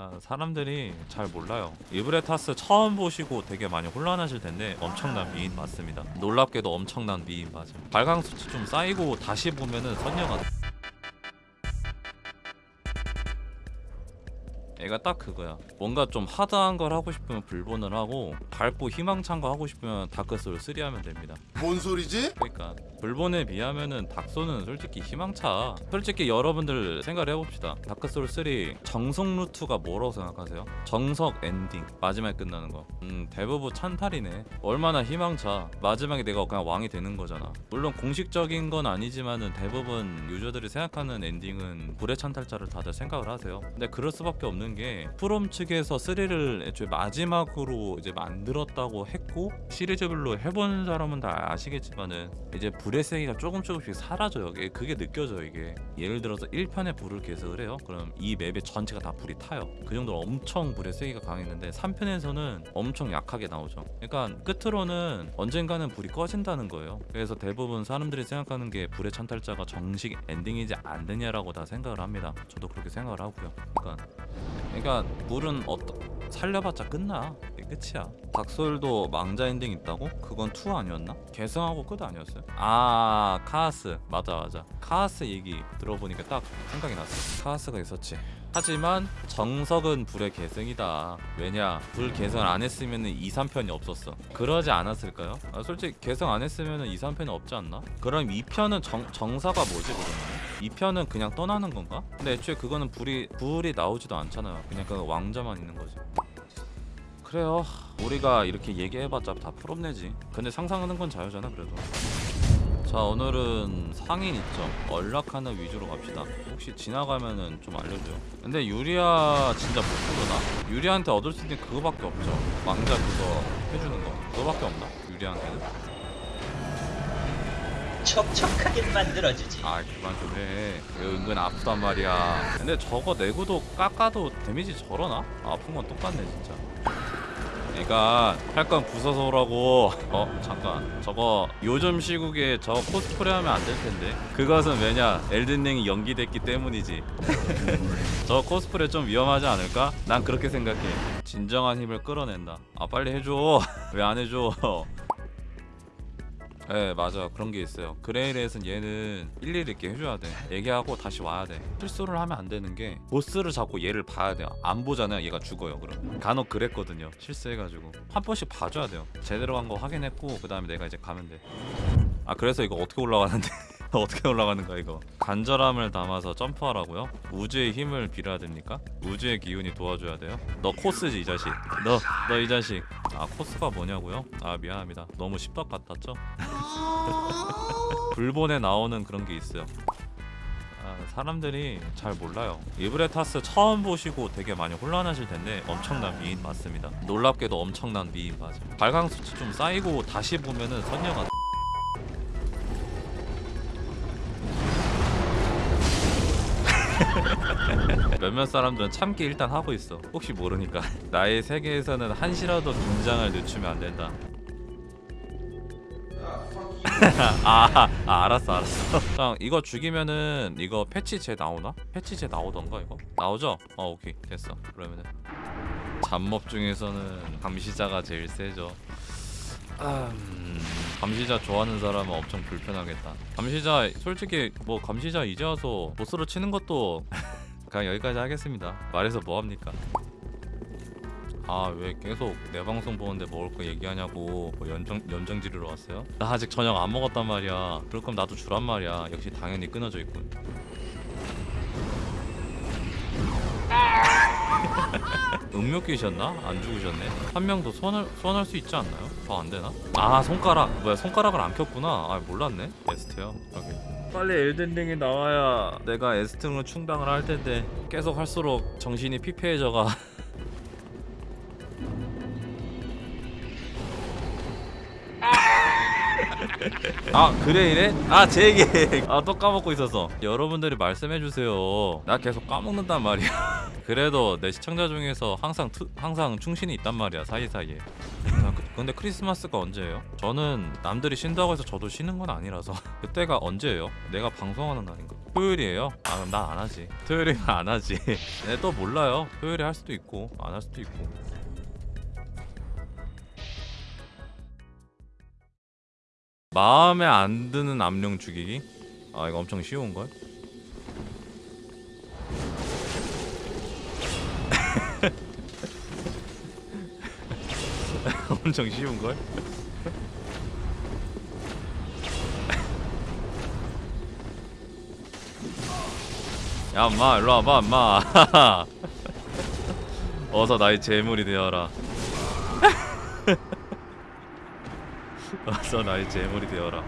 아, 사람들이 잘 몰라요. 이브레타스 처음 보시고 되게 많이 혼란하실 텐데 엄청난 미인 맞습니다. 놀랍게도 엄청난 미인 맞음. 발광 수치 좀 쌓이고 다시 보면은 선녀가 얘가 딱 그거야. 뭔가 좀 하드한 걸 하고 싶으면 불본을 하고 밝고 희망찬 거 하고 싶으면 다크소울 3 하면 됩니다. 뭔 소리지? 그러니까 불본에 비하면은 닥소는 솔직히 희망차. 솔직히 여러분들 생각을 해봅시다. 다크소울 3 정석 루트가 뭐라고 생각하세요? 정석 엔딩 마지막에 끝나는 거. 음 대부분 찬탈이네. 얼마나 희망차. 마지막에 내가 그냥 왕이 되는 거잖아. 물론 공식적인 건 아니지만은 대부분 유저들이 생각하는 엔딩은 불의 찬탈자를 다들 생각을 하세요. 근데 그럴 수밖에 없는 게 프롬 측에서 3를 애초에 마지막으로 이제 만들었다고 했고 시리즈별로 해본 사람은 다 아시겠지만은 이제 불의 세기가 조금 조금씩 사라져요. 그게 느껴져요 이게. 예를 들어서 1편에 불을 계승을 해요. 그럼 이 맵의 전체가 다 불이 타요. 그 정도로 엄청 불의 세기가 강했는데 3편에서는 엄청 약하게 나오죠. 그러니까 끝으로는 언젠가는 불이 꺼진다는 거예요. 그래서 대부분 사람들이 생각하는 게 불의 찬탈자가 정식 엔딩이지 않느냐라고 다 생각을 합니다. 저도 그렇게 생각을 하고요. 그러니까 그러니까 불은 어떻게 살려봤자 끝나 끝이야 닥솔도 망자 엔딩 있다고? 그건 2 아니었나? 계승하고 끝 아니었어요? 아 카아스 맞아 맞아 카아스 얘기 들어보니까 딱 생각이 났어 카아스가 있었지 하지만 정석은 불의 계승이다 왜냐 불 계승을 안 했으면 2, 3편이 없었어 그러지 않았을까요? 아, 솔직히 계승 안 했으면 2, 3편이 없지 않나? 그럼 2편은 정, 정사가 뭐지 그러면? 2편은 그냥 떠나는 건가? 근데 애초에 그거는 불이 불이 나오지도 않잖아요. 그냥 그 왕자만 있는 거지. 그래요. 우리가 이렇게 얘기해봤자 다 풀업내지. 근데 상상하는 건 자유잖아 그래도. 자 오늘은 상인 있죠. 연락하는 위주로 갑시다. 혹시 지나가면은 좀 알려줘요. 근데 유리아 진짜 못 부르나? 유리한테 얻을 수 있는 그거밖에 없죠. 왕자 그거 해주는 거. 그거밖에 없나? 유리한테는? 촉촉하게 만들어주지. 아 그만 좀해. 은근 아프단 말이야. 근데 저거 내구도 깎아도 데미지 저러나? 아픈 건 똑같네 진짜. 그러니까 할건 부숴서 오라고. 어 잠깐. 저거 요즘 시국에 저 코스프레 하면 안 될 텐데. 그것은 왜냐? 엘든링이 연기됐기 때문이지. 저 코스프레 좀 위험하지 않을까? 난 그렇게 생각해. 진정한 힘을 끌어낸다. 아 빨리 해줘. 왜 안 해줘 네 맞아. 그런 게 있어요. 그레이레에선 얘는 일일이 이렇게 해줘야 돼. 얘기하고 다시 와야 돼. 실수를 하면 안 되는 게 보스를 잡고 얘를 봐야 돼요. 안 보잖아요. 얘가 죽어요 그럼 간혹 그랬거든요. 실수해가지고. 한 번씩 봐줘야 돼요. 제대로 한 거 확인했고 그 다음에 내가 이제 가면 돼아 그래서 이거 어떻게 올라가는데 어떻게 올라가는 거야 이거 간절함을 담아서 점프하라고요? 우주의 힘을 빌어야 됩니까? 우주의 기운이 도와줘야 돼요? 너 코스지 이 자식 너 너 이 자식 아 코스가 뭐냐고요? 아 미안합니다 너무 십덕 같았죠? 불본에 나오는 그런 게 있어요 아, 사람들이 잘 몰라요 이브레타스 처음 보시고 되게 많이 혼란하실 텐데 엄청난 미인 맞습니다 놀랍게도 엄청난 미인 맞아 발광 수치 좀 쌓이고 다시 보면은 선녀가 몇몇 사람들은 참기 일단 하고 있어. 혹시 모르니까. 나의 세계에서는 한시라도 긴장을 늦추면 안 된다. 아, 아 알았어 알았어. 형 이거 죽이면은 이거 패치제 나오나? 패치제 나오던가 이거? 나오죠? 어 오케이. 됐어. 그러면은 잡몹 중에서는 감시자가 제일 세죠. 아, 음, 감시자 좋아하는 사람은 엄청 불편하겠다. 감시자 솔직히 뭐 감시자 이제 와서 보스로 치는 것도 그냥 여기까지 하겠습니다. 말해서 뭐합니까? 아 왜 계속 내 방송 보는데 먹을 거 얘기하냐고 뭐 연정, 연정 지르러 왔어요? 나 아직 저녁 안 먹었단 말이야. 그럴 거면 나도 주란 말이야. 역시 당연히 끊어져 있군. 음료 끼셨나? 안 죽으셨네? 한 명도 소환할, 소환할 수 있지 않나요? 더 안 되나? 아 손가락. 뭐야 손가락을 안 켰구나. 아 몰랐네. 에스트요 오케이 빨리 엘든링이 나와야 내가 에스트로 충당을 할 텐데 계속 할수록 정신이 피폐해져가 아 그래 이래? 아제 얘기 아 또 까먹고 있었어 여러분들이 말씀해주세요 나 계속 까먹는단 말이야 그래도 내 시청자 중에서 항상 투, 항상 충신이 있단 말이야 사이사이에 자, 그, 근데 크리스마스가 언제예요? 저는 남들이 쉰다고 해서 저도 쉬는 건 아니라서 그때가 언제예요? 내가 방송하는 날인가? 토요일이에요? 아 그럼 난 안 하지 토요일이면 안 하지 네, 또 몰라요 토요일에 할 수도 있고 안 할 수도 있고 마음에 안 드는 암령 죽이기? 아 이거 엄청 쉬운걸? 엄청 쉬운걸? 야 엄마 일로 와봐 엄마 어서 나의 재물이 되어라 어서 나의 재물이 되어라